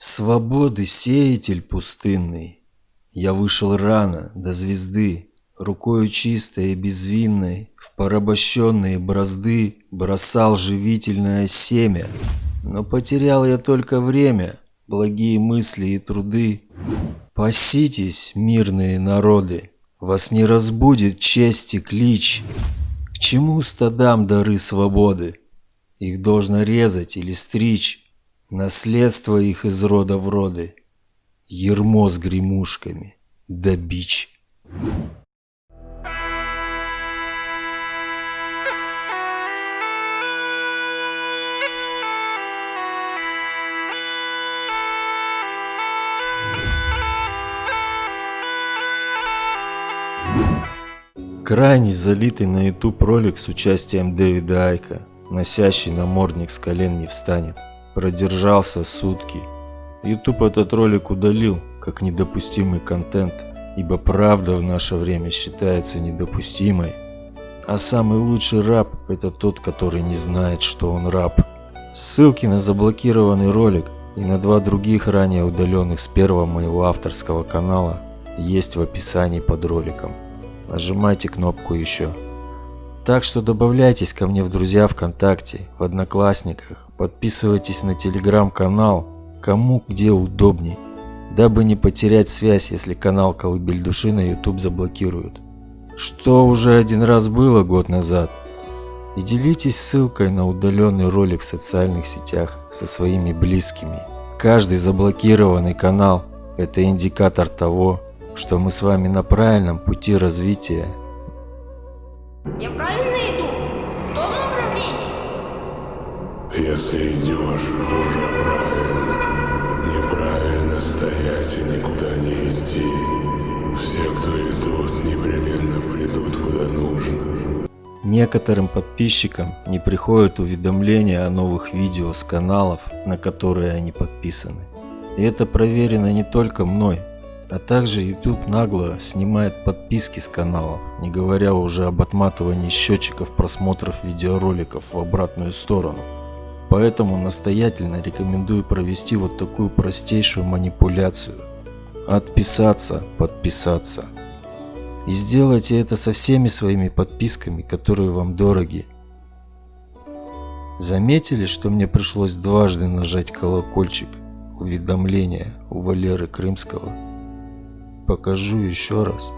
Свободы сеятель пустынный, Я вышел рано до звезды, Рукою чистой и безвинной В порабощенные бразды Бросал живительное семя. Но потерял я только время, Благие мысли и труды. Паситесь, мирные народы, Вас не разбудит чести клич. К чему стадам дары свободы? Их должно резать или стричь. Наследство их из рода в роды, Ермо с гремушками, да бич. Крайний залитый на YouTube ролик с участием Дэвида Айка носящий намордник с колен не встанет. Продержался сутки. YouTube этот ролик удалил, как недопустимый контент, ибо правда в наше время считается недопустимой. А самый лучший раб – это тот, который не знает, что он раб. Ссылки на заблокированный ролик и на два других ранее удаленных с первого моего авторского канала есть в описании под роликом. Нажимайте кнопку еще. Так что добавляйтесь ко мне в друзья ВКонтакте, в Одноклассниках, подписывайтесь на телеграм-канал, кому где удобней, дабы не потерять связь, если канал Колыбель Души на YouTube заблокируют. Что уже один раз было год назад. И делитесь ссылкой на удаленный ролик в социальных сетях со своими близкими. Каждый заблокированный канал – это индикатор того, что мы с вами на правильном пути развития я Если идешь, уже правильно. Неправильно стоять и никуда не идти. Все, кто идут, непременно придут куда нужно. Некоторым подписчикам не приходят уведомления о новых видео с каналов, на которые они подписаны. И это проверено не только мной, а также YouTube нагло снимает подписки с каналов, не говоря уже об отматывании счетчиков просмотров видеороликов в обратную сторону. Поэтому настоятельно рекомендую провести вот такую простейшую манипуляцию. Отписаться, подписаться. И сделайте это со всеми своими подписками, которые вам дороги. Заметили, что мне пришлось дважды нажать колокольчик уведомления у Валеры Крымского? покажу еще раз.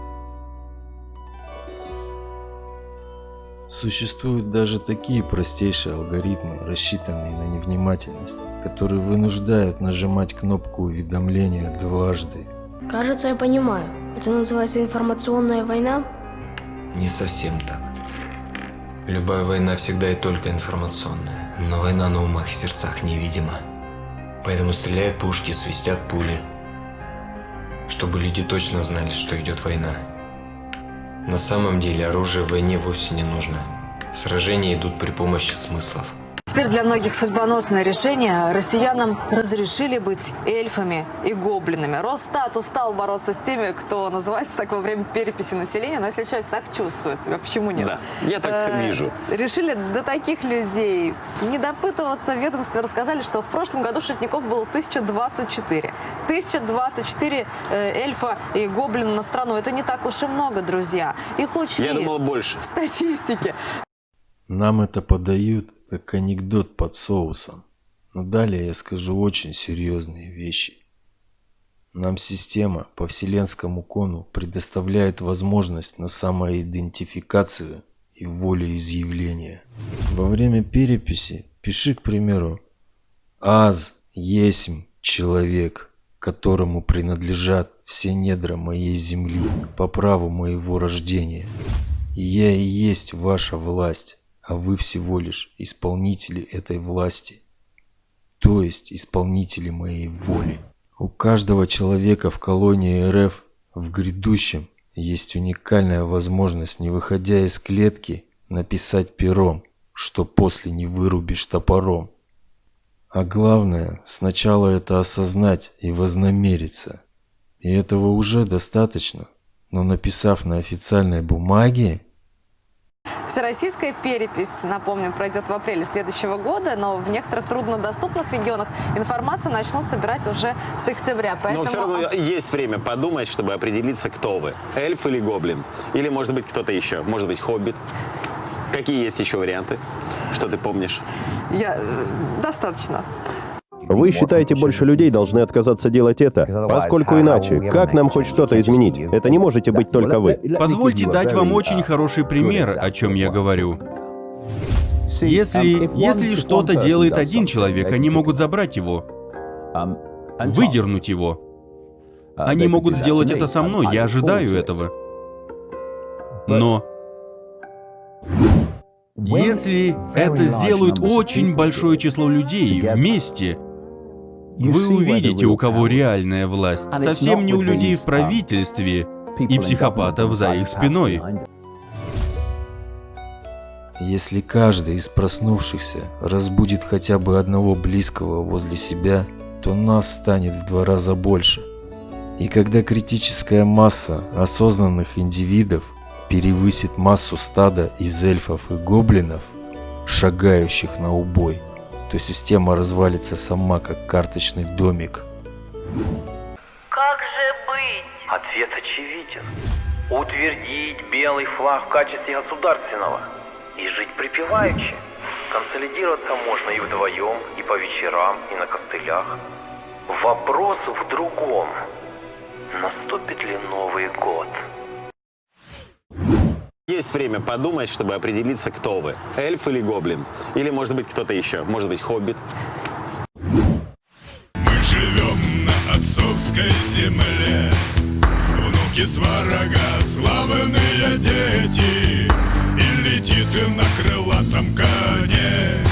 Существуют даже такие простейшие алгоритмы, рассчитанные на невнимательность, которые вынуждают нажимать кнопку уведомления дважды. Кажется, я понимаю. Это называется информационная война? Не совсем так. Любая война всегда и только информационная, но война на умах и сердцах невидима. Поэтому стреляют пушки, свистят пули, чтобы люди точно знали, что идет война. На самом деле оружие в войне вовсе не нужно. Сражения идут при помощи смыслов. Теперь для многих судьбоносное решение. Россиянам разрешили быть эльфами и гоблинами. Росстат устал бороться с теми, кто называется так во время переписи населения. Но если человек так чувствует себя, почему нет? Да, я так э, вижу. Решили до таких людей не допытываться. В ведомстве рассказали, что в прошлом году шутников было 1024. 1024 э, эльфа и гоблина на страну. Это не так уж и много, друзья. Их учли я думала, больше. в статистике. Нам это подают как анекдот под соусом. Но далее я скажу очень серьезные вещи. Нам система по вселенскому кону предоставляет возможность на самоидентификацию и волеизъявление. Во время переписи пиши, к примеру, «Аз есмь человек, которому принадлежат все недра моей земли по праву моего рождения, и я и есть ваша власть» а вы всего лишь исполнители этой власти, то есть исполнители моей воли. У каждого человека в колонии РФ в грядущем есть уникальная возможность, не выходя из клетки, написать пером, что после не вырубишь топором. А главное, сначала это осознать и вознамериться. И этого уже достаточно. Но написав на официальной бумаге, Всероссийская перепись, напомню, пройдет в апреле следующего года, но в некоторых труднодоступных регионах информацию начнут собирать уже с октября. Поэтому... Но все равно есть время подумать, чтобы определиться, кто вы. Эльф или гоблин? Или, может быть, кто-то еще? Может быть, хоббит? Какие есть еще варианты? Что ты помнишь? Я... э, Достаточно. Вы считаете, больше людей должны отказаться делать это? Поскольку иначе, как нам хоть что-то изменить? Это не можете быть только вы. Позвольте дать вам очень хороший пример, о чем я говорю. Если, если что-то делает один человек, они могут забрать его, выдернуть его. Они могут сделать это со мной, я ожидаю этого. Но если это сделают очень большое число людей вместе, вы увидите, у кого реальная власть. Совсем не у людей в правительстве и психопатов за их спиной. Если каждый из проснувшихся разбудит хотя бы одного близкого возле себя, то нас станет в два раза больше. И когда критическая масса осознанных индивидов перевысит массу стада из эльфов и гоблинов, шагающих на убой, то система развалится сама, как карточный домик. Как же быть? Ответ очевиден. Утвердить белый флаг в качестве государственного и жить припеваючи. Консолидироваться можно и вдвоем, и по вечерам, и на костылях. Вопрос в другом. Наступит ли Новый год? Есть время подумать, чтобы определиться, кто вы. Эльф или гоблин? Или, может быть, кто-то еще? Может быть, хоббит? Мы живем на отцовской земле Внуки сварога, славные дети И летит на крылатом коне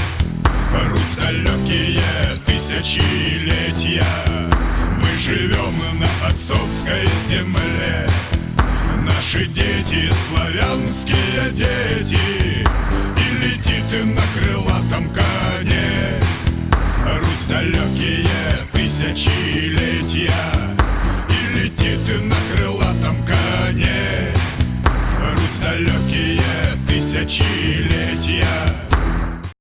Русь далекие тысячелетия Мы живем славянские